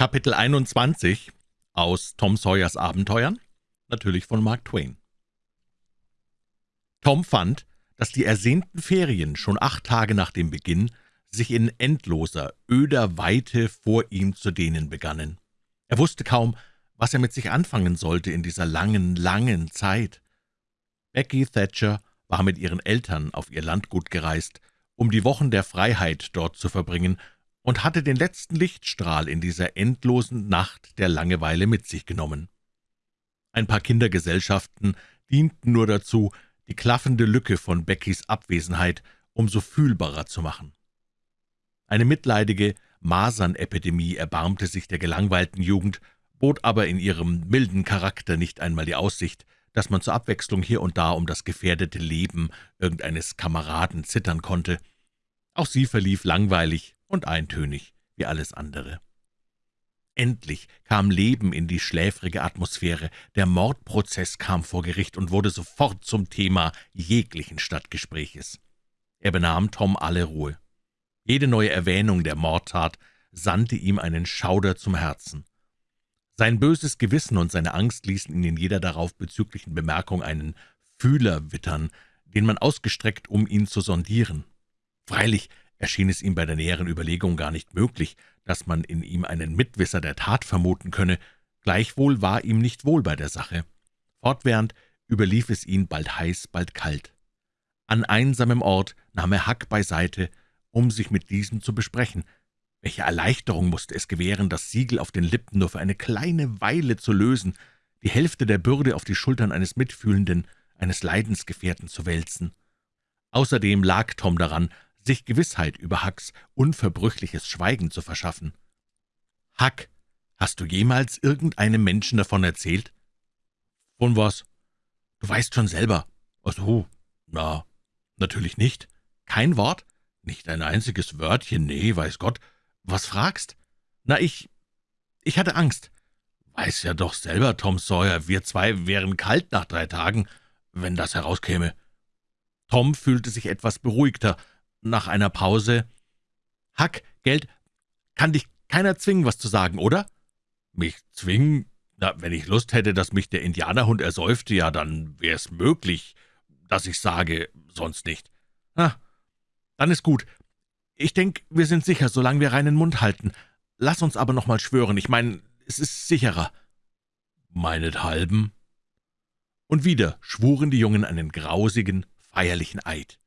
Kapitel 21 aus Tom Sawyers Abenteuern, natürlich von Mark Twain. Tom fand, dass die ersehnten Ferien schon acht Tage nach dem Beginn sich in endloser, öder Weite vor ihm zu dehnen begannen. Er wusste kaum, was er mit sich anfangen sollte in dieser langen, langen Zeit. Becky Thatcher war mit ihren Eltern auf ihr Landgut gereist, um die Wochen der Freiheit dort zu verbringen, und hatte den letzten Lichtstrahl in dieser endlosen Nacht der Langeweile mit sich genommen. Ein paar Kindergesellschaften dienten nur dazu, die klaffende Lücke von Beckys Abwesenheit umso fühlbarer zu machen. Eine mitleidige Masernepidemie erbarmte sich der gelangweilten Jugend, bot aber in ihrem milden Charakter nicht einmal die Aussicht, dass man zur Abwechslung hier und da um das gefährdete Leben irgendeines Kameraden zittern konnte. Auch sie verlief langweilig und eintönig wie alles andere. Endlich kam Leben in die schläfrige Atmosphäre, der Mordprozess kam vor Gericht und wurde sofort zum Thema jeglichen Stadtgespräches. Er benahm Tom alle Ruhe. Jede neue Erwähnung der Mordtat sandte ihm einen Schauder zum Herzen. Sein böses Gewissen und seine Angst ließen ihn in jeder darauf bezüglichen Bemerkung einen Fühler wittern, den man ausgestreckt, um ihn zu sondieren. Freilich erschien es ihm bei der näheren Überlegung gar nicht möglich, dass man in ihm einen Mitwisser der Tat vermuten könne, gleichwohl war ihm nicht wohl bei der Sache. Fortwährend überlief es ihn bald heiß, bald kalt. An einsamem Ort nahm er Hack beiseite, um sich mit diesem zu besprechen. Welche Erleichterung musste es gewähren, das Siegel auf den Lippen nur für eine kleine Weile zu lösen, die Hälfte der Bürde auf die Schultern eines Mitfühlenden, eines Leidensgefährten zu wälzen. Außerdem lag Tom daran, sich Gewissheit über Hacks unverbrüchliches Schweigen zu verschaffen. »Hack, hast du jemals irgendeinem Menschen davon erzählt?« »Von was?« »Du weißt schon selber.« »Ach so, na, natürlich nicht. Kein Wort? Nicht ein einziges Wörtchen, nee, weiß Gott. Was fragst?« »Na, ich... ich hatte Angst.« »Weiß ja doch selber, Tom Sawyer, wir zwei wären kalt nach drei Tagen, wenn das herauskäme.« Tom fühlte sich etwas beruhigter, nach einer Pause. »Hack, Geld, kann dich keiner zwingen, was zu sagen, oder?« »Mich zwingen? Na, wenn ich Lust hätte, dass mich der Indianerhund ersäufte, ja, dann wäre es möglich, dass ich sage, sonst nicht.« »Ah, dann ist gut. Ich denke, wir sind sicher, solange wir reinen Mund halten. Lass uns aber noch mal schwören. Ich meine, es ist sicherer.« »Meinethalben?« Und wieder schwuren die Jungen einen grausigen, feierlichen Eid.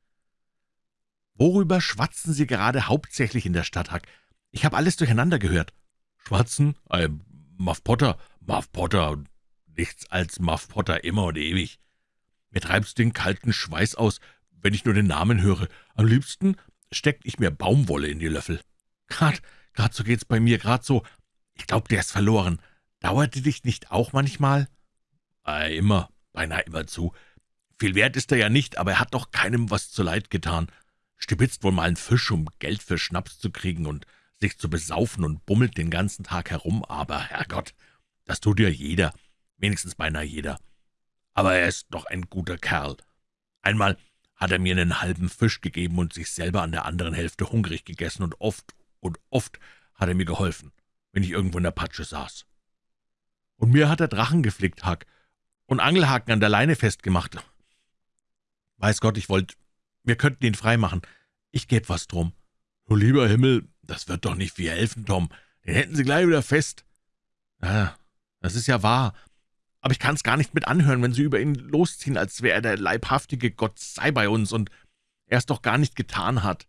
»Worüber schwatzen Sie gerade hauptsächlich in der Stadt, Huck? Ich habe alles durcheinander gehört.« »Schwatzen? Äh, Muff Potter, Muff Potter, nichts als Muff Potter immer und ewig. Mir treibt's den kalten Schweiß aus, wenn ich nur den Namen höre. Am liebsten steckt ich mir Baumwolle in die Löffel. Grad, grad so geht's bei mir, grad so. Ich glaub, der ist verloren. Dauerte dich nicht auch manchmal?« äh, »Immer, beinahe immer zu. Viel wert ist er ja nicht, aber er hat doch keinem was zu Leid getan stibitzt wohl mal einen Fisch, um Geld für Schnaps zu kriegen und sich zu besaufen und bummelt den ganzen Tag herum, aber, Herrgott, das tut ja jeder, wenigstens beinahe jeder. Aber er ist doch ein guter Kerl. Einmal hat er mir einen halben Fisch gegeben und sich selber an der anderen Hälfte hungrig gegessen, und oft und oft hat er mir geholfen, wenn ich irgendwo in der Patsche saß. Und mir hat er Drachen geflickt, Hack, und Angelhaken an der Leine festgemacht. Weiß Gott, ich wollte wir könnten ihn freimachen. Ich geb was drum.« »Du lieber Himmel, das wird doch nicht viel helfen, Tom. Den hätten Sie gleich wieder fest.« »Ja, das ist ja wahr. Aber ich kann's gar nicht mit anhören, wenn Sie über ihn losziehen, als wäre er der leibhaftige Gott sei bei uns und er es doch gar nicht getan hat.«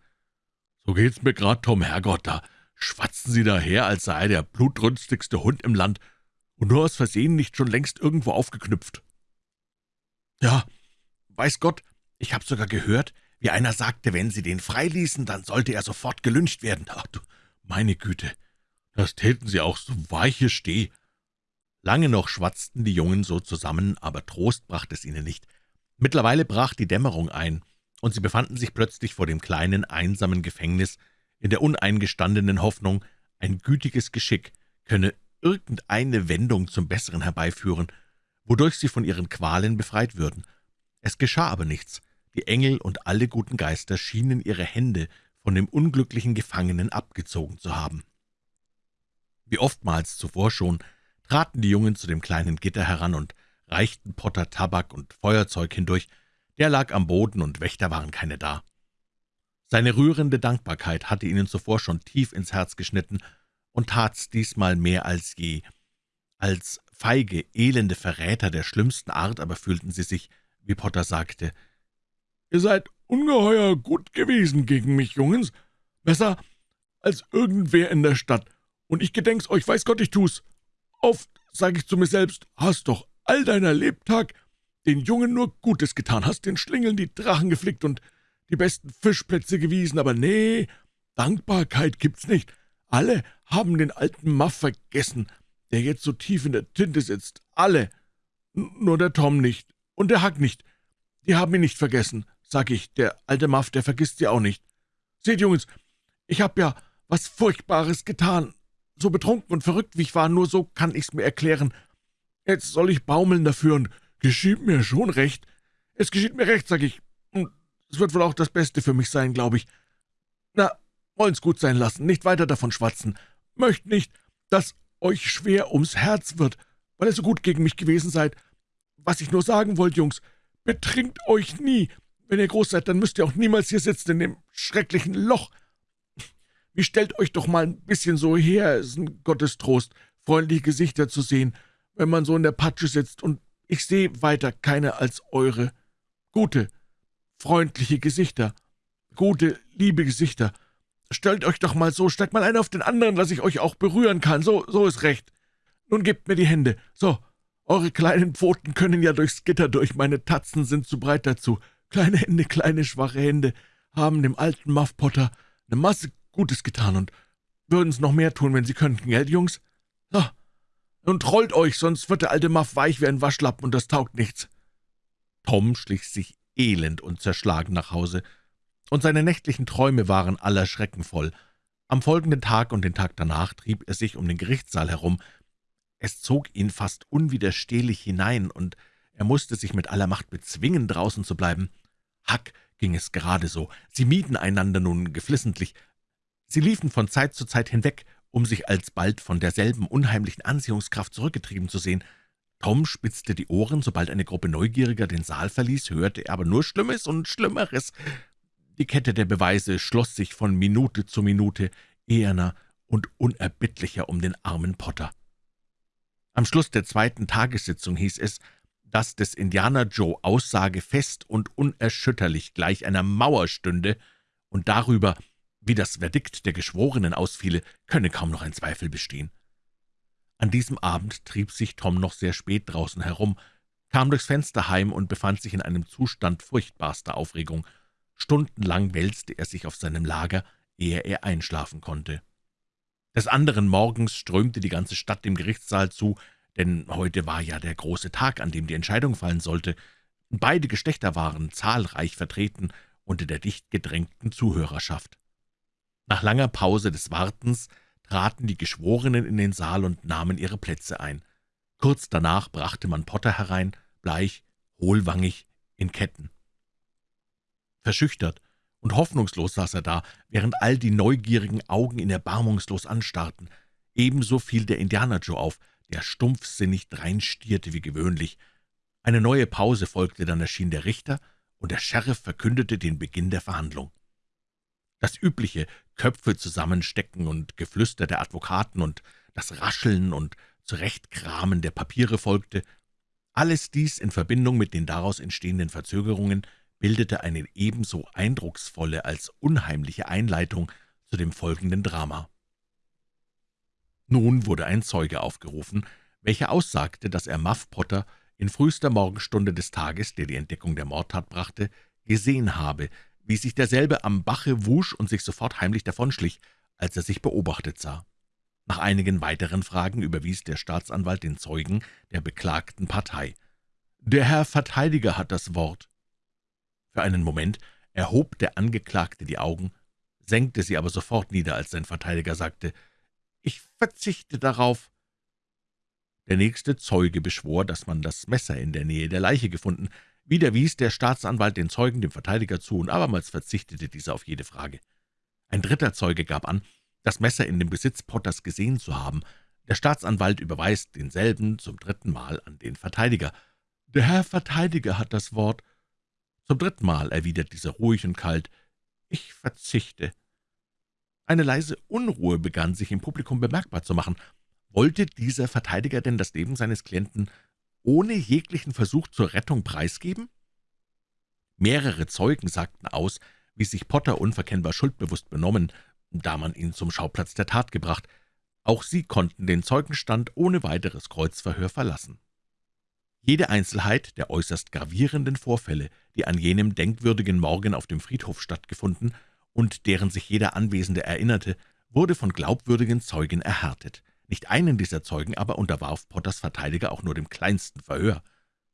»So geht's mir grad, Tom, Herrgott, da schwatzen Sie daher, als sei er der blutrünstigste Hund im Land und nur aus Versehen nicht schon längst irgendwo aufgeknüpft.« »Ja, weiß Gott, ich habe sogar gehört, wie einer sagte, wenn sie den freiließen, dann sollte er sofort gelünscht werden. Ach du, meine Güte, das täten sie auch, so weiche Steh. Lange noch schwatzten die Jungen so zusammen, aber Trost brachte es ihnen nicht. Mittlerweile brach die Dämmerung ein, und sie befanden sich plötzlich vor dem kleinen, einsamen Gefängnis, in der uneingestandenen Hoffnung, ein gütiges Geschick könne irgendeine Wendung zum Besseren herbeiführen, wodurch sie von ihren Qualen befreit würden. Es geschah aber nichts. Die Engel und alle guten Geister schienen ihre Hände von dem unglücklichen Gefangenen abgezogen zu haben. Wie oftmals zuvor schon traten die Jungen zu dem kleinen Gitter heran und reichten Potter Tabak und Feuerzeug hindurch. Der lag am Boden, und Wächter waren keine da. Seine rührende Dankbarkeit hatte ihnen zuvor schon tief ins Herz geschnitten und tat's diesmal mehr als je. Als feige, elende Verräter der schlimmsten Art aber fühlten sie sich, wie Potter sagte, »Ihr seid ungeheuer gut gewesen gegen mich, Jungens, besser als irgendwer in der Stadt, und ich gedenk's euch, weiß Gott, ich tu's. Oft sag ich zu mir selbst, hast doch all deiner Lebtag den Jungen nur Gutes getan, hast den Schlingeln die Drachen geflickt und die besten Fischplätze gewiesen, aber nee, Dankbarkeit gibt's nicht. Alle haben den alten Muff vergessen, der jetzt so tief in der Tinte sitzt. Alle. Nur der Tom nicht. Und der Hack nicht. Die haben ihn nicht vergessen, sag ich. Der alte Muff, der vergisst sie auch nicht. Seht, Jungs, ich hab ja was Furchtbares getan. So betrunken und verrückt, wie ich war, nur so kann ich's mir erklären. Jetzt soll ich baumeln dafür und geschieht mir schon recht. Es geschieht mir recht, sag ich. Und es wird wohl auch das Beste für mich sein, glaube ich. Na, wollen's gut sein lassen, nicht weiter davon schwatzen. Möcht nicht, dass euch schwer ums Herz wird, weil ihr so gut gegen mich gewesen seid. Was ich nur sagen wollte, Jungs, betrinkt euch nie. Wenn ihr groß seid, dann müsst ihr auch niemals hier sitzen in dem schrecklichen Loch. Wie stellt euch doch mal ein bisschen so her, es ist ein Gottestrost, freundliche Gesichter zu sehen, wenn man so in der Patsche sitzt, und ich sehe weiter keine als eure. Gute, freundliche Gesichter, gute, liebe Gesichter. Stellt euch doch mal so, steigt mal einer auf den anderen, dass ich euch auch berühren kann. So, so ist recht. Nun gebt mir die Hände. So, eure kleinen Pfoten können ja durchs Gitter durch, meine Tatzen sind zu breit dazu. Kleine Hände, kleine, schwache Hände haben dem alten Muff Potter eine Masse Gutes getan und würden's noch mehr tun, wenn sie könnten, gell, Jungs? So, nun trollt euch, sonst wird der alte Muff weich wie ein Waschlappen und das taugt nichts. Tom schlich sich elend und zerschlagen nach Hause und seine nächtlichen Träume waren aller Schrecken voll. Am folgenden Tag und den Tag danach trieb er sich um den Gerichtssaal herum. Es zog ihn fast unwiderstehlich hinein, und er musste sich mit aller Macht bezwingen, draußen zu bleiben. Hack ging es gerade so. Sie mieden einander nun geflissentlich. Sie liefen von Zeit zu Zeit hinweg, um sich alsbald von derselben unheimlichen Anziehungskraft zurückgetrieben zu sehen. Tom spitzte die Ohren, sobald eine Gruppe Neugieriger den Saal verließ, hörte er aber nur Schlimmes und Schlimmeres. Die Kette der Beweise schloss sich von Minute zu Minute eherner und unerbittlicher um den armen Potter. Am Schluss der zweiten Tagessitzung hieß es, dass des Indianer Joe Aussage fest und unerschütterlich gleich einer Mauer stünde, und darüber, wie das Verdikt der Geschworenen ausfiele, könne kaum noch ein Zweifel bestehen. An diesem Abend trieb sich Tom noch sehr spät draußen herum, kam durchs Fenster heim und befand sich in einem Zustand furchtbarster Aufregung. Stundenlang wälzte er sich auf seinem Lager, ehe er einschlafen konnte. Des anderen Morgens strömte die ganze Stadt dem Gerichtssaal zu, denn heute war ja der große Tag, an dem die Entscheidung fallen sollte. Beide Geschlechter waren zahlreich vertreten unter der dicht gedrängten Zuhörerschaft. Nach langer Pause des Wartens traten die Geschworenen in den Saal und nahmen ihre Plätze ein. Kurz danach brachte man Potter herein, bleich, hohlwangig, in Ketten. Verschüchtert und hoffnungslos saß er da, während all die neugierigen Augen ihn erbarmungslos anstarrten. Ebenso fiel der Indianer Joe auf, der stumpfsinnig dreinstierte wie gewöhnlich. Eine neue Pause folgte, dann erschien der Richter, und der Sheriff verkündete den Beginn der Verhandlung. Das übliche Köpfe zusammenstecken und Geflüster der Advokaten und das Rascheln und Zurechtkramen der Papiere folgte. Alles dies in Verbindung mit den daraus entstehenden Verzögerungen bildete eine ebenso eindrucksvolle als unheimliche Einleitung zu dem folgenden Drama. Nun wurde ein Zeuge aufgerufen, welcher aussagte, dass er Muff Potter in frühester Morgenstunde des Tages, der die Entdeckung der Mordtat brachte, gesehen habe, wie sich derselbe am Bache wusch und sich sofort heimlich davonschlich, als er sich beobachtet sah. Nach einigen weiteren Fragen überwies der Staatsanwalt den Zeugen der beklagten Partei. »Der Herr Verteidiger hat das Wort.« Für einen Moment erhob der Angeklagte die Augen, senkte sie aber sofort nieder, als sein Verteidiger sagte, »Ich verzichte darauf.« Der nächste Zeuge beschwor, dass man das Messer in der Nähe der Leiche gefunden, wieder wies der Staatsanwalt den Zeugen dem Verteidiger zu, und abermals verzichtete dieser auf jede Frage. Ein dritter Zeuge gab an, das Messer in dem Besitz Potters gesehen zu haben. Der Staatsanwalt überweist denselben zum dritten Mal an den Verteidiger. »Der Herr Verteidiger hat das Wort.« Zum dritten Mal erwidert dieser ruhig und kalt. »Ich verzichte.« Eine leise Unruhe begann sich im Publikum bemerkbar zu machen. Wollte dieser Verteidiger denn das Leben seines Klienten ohne jeglichen Versuch zur Rettung preisgeben? Mehrere Zeugen sagten aus, wie sich Potter unverkennbar schuldbewusst benommen, da man ihn zum Schauplatz der Tat gebracht. Auch sie konnten den Zeugenstand ohne weiteres Kreuzverhör verlassen. Jede Einzelheit der äußerst gravierenden Vorfälle, die an jenem denkwürdigen Morgen auf dem Friedhof stattgefunden und deren sich jeder Anwesende erinnerte, wurde von glaubwürdigen Zeugen erhärtet. Nicht einen dieser Zeugen aber unterwarf Potters Verteidiger auch nur dem kleinsten Verhör.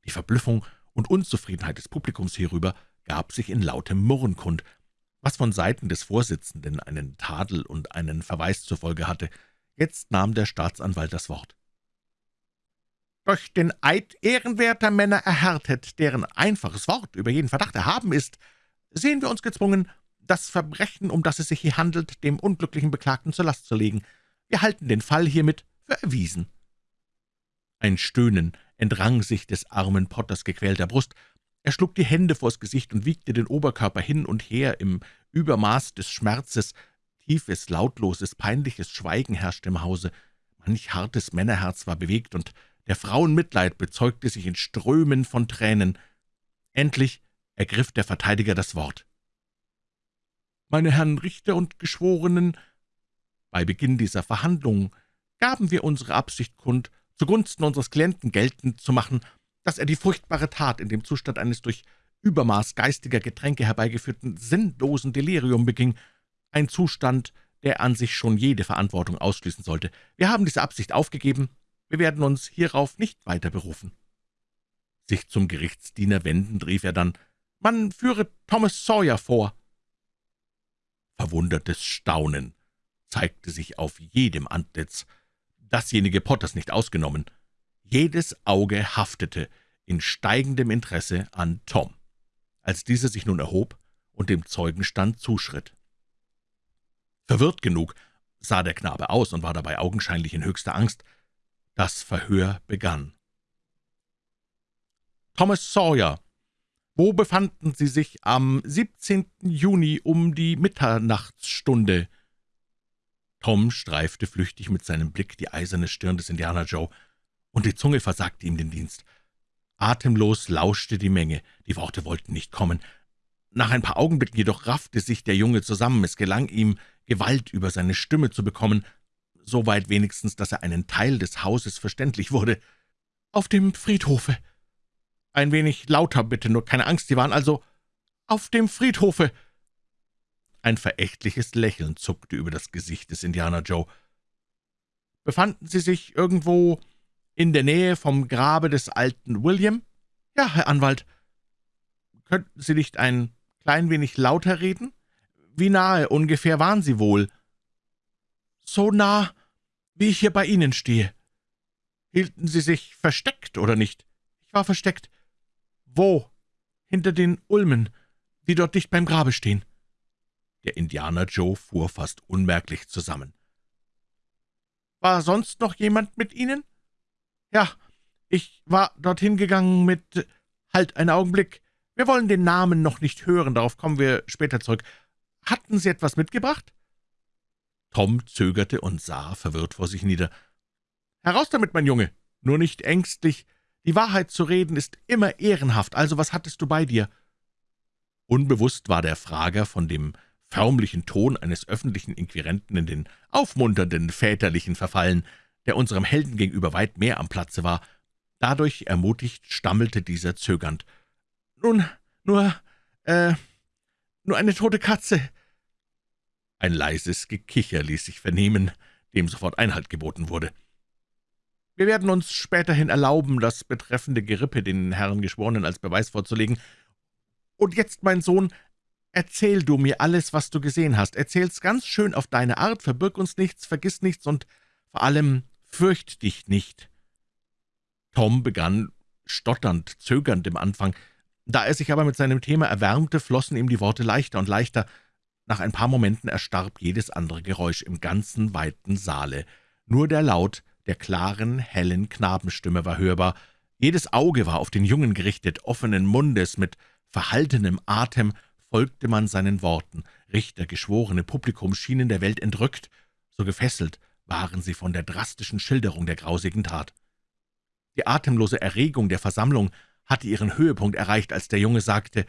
Die Verblüffung und Unzufriedenheit des Publikums hierüber gab sich in lautem Murren kund, was von Seiten des Vorsitzenden einen Tadel und einen Verweis zur Folge hatte. Jetzt nahm der Staatsanwalt das Wort. »Durch den Eid ehrenwerter Männer erhärtet, deren einfaches Wort über jeden Verdacht erhaben ist, sehen wir uns gezwungen, das Verbrechen, um das es sich hier handelt, dem unglücklichen Beklagten zur Last zu legen. Wir halten den Fall hiermit für erwiesen.« Ein Stöhnen entrang sich des armen Potters gequälter Brust. Er schlug die Hände vors Gesicht und wiegte den Oberkörper hin und her im Übermaß des Schmerzes. Tiefes, lautloses, peinliches Schweigen herrschte im Hause. Manch hartes Männerherz war bewegt, und der Frauen Mitleid bezeugte sich in Strömen von Tränen. Endlich ergriff der Verteidiger das Wort. »Meine Herren Richter und Geschworenen, bei Beginn dieser Verhandlungen gaben wir unsere Absicht kund, zugunsten unseres Klienten geltend zu machen, dass er die furchtbare Tat in dem Zustand eines durch Übermaß geistiger Getränke herbeigeführten sinnlosen Delirium beging, ein Zustand, der an sich schon jede Verantwortung ausschließen sollte. Wir haben diese Absicht aufgegeben, wir werden uns hierauf nicht weiter berufen.« Sich zum Gerichtsdiener wendend rief er dann, »Man führe Thomas Sawyer vor.« Verwundertes Staunen zeigte sich auf jedem Antlitz, dasjenige Potters nicht ausgenommen. Jedes Auge haftete in steigendem Interesse an Tom, als dieser sich nun erhob und dem Zeugenstand zuschritt. Verwirrt genug sah der Knabe aus und war dabei augenscheinlich in höchster Angst. Das Verhör begann. »Thomas Sawyer, wo befanden Sie sich am 17. Juni um die Mitternachtsstunde?« Tom streifte flüchtig mit seinem Blick die eiserne Stirn des Indianer Joe, und die Zunge versagte ihm den Dienst. Atemlos lauschte die Menge, die Worte wollten nicht kommen. Nach ein paar Augenblicken jedoch raffte sich der Junge zusammen, es gelang ihm, Gewalt über seine Stimme zu bekommen, so weit wenigstens, dass er einen Teil des Hauses verständlich wurde. »Auf dem Friedhofe.« »Ein wenig lauter, bitte, nur keine Angst, Sie waren also auf dem Friedhofe.« ein verächtliches Lächeln zuckte über das Gesicht des Indianer Joe. »Befanden Sie sich irgendwo in der Nähe vom Grabe des alten William?« »Ja, Herr Anwalt.« »Könnten Sie nicht ein klein wenig lauter reden? Wie nahe ungefähr waren Sie wohl?« »So nah, wie ich hier bei Ihnen stehe.« »Hielten Sie sich versteckt, oder nicht?« »Ich war versteckt.« »Wo?« »Hinter den Ulmen, die dort dicht beim Grabe stehen.« der Indianer Joe fuhr fast unmerklich zusammen. »War sonst noch jemand mit Ihnen?« »Ja, ich war dorthin gegangen mit... Halt, einen Augenblick. Wir wollen den Namen noch nicht hören, darauf kommen wir später zurück. Hatten Sie etwas mitgebracht?« Tom zögerte und sah verwirrt vor sich nieder. »Heraus damit, mein Junge, nur nicht ängstlich. Die Wahrheit zu reden ist immer ehrenhaft, also was hattest du bei dir?« Unbewusst war der Frager von dem förmlichen Ton eines öffentlichen Inquirenten in den aufmunternden väterlichen Verfallen, der unserem Helden gegenüber weit mehr am Platze war. Dadurch ermutigt stammelte dieser zögernd. »Nun, nur, äh, nur eine tote Katze.« Ein leises Gekicher ließ sich vernehmen, dem sofort Einhalt geboten wurde. »Wir werden uns späterhin erlauben, das betreffende Gerippe den Herren Geschworenen als Beweis vorzulegen. Und jetzt, mein Sohn, Erzähl du mir alles, was du gesehen hast. Erzähl's ganz schön auf deine Art, verbirg uns nichts, vergiss nichts und vor allem fürcht dich nicht.« Tom begann stotternd, zögernd im Anfang. Da er sich aber mit seinem Thema erwärmte, flossen ihm die Worte leichter und leichter. Nach ein paar Momenten erstarb jedes andere Geräusch im ganzen weiten Saale. Nur der Laut der klaren, hellen Knabenstimme war hörbar. Jedes Auge war auf den Jungen gerichtet, offenen Mundes, mit verhaltenem Atem folgte man seinen Worten. Richter, Geschworene, Publikum schienen der Welt entrückt, so gefesselt waren sie von der drastischen Schilderung der grausigen Tat. Die atemlose Erregung der Versammlung hatte ihren Höhepunkt erreicht, als der Junge sagte,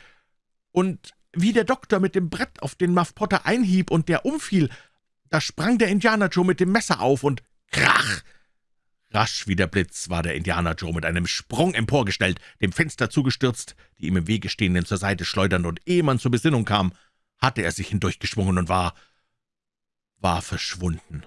»Und wie der Doktor mit dem Brett auf den Muff Potter einhieb und der umfiel, da sprang der Indianer Joe mit dem Messer auf und krach! Rasch wie der Blitz war der Indianer Joe mit einem Sprung emporgestellt, dem Fenster zugestürzt, die ihm im Wege stehenden zur Seite schleudernd, und ehe man zur Besinnung kam, hatte er sich hindurchgeschwungen und war, war verschwunden.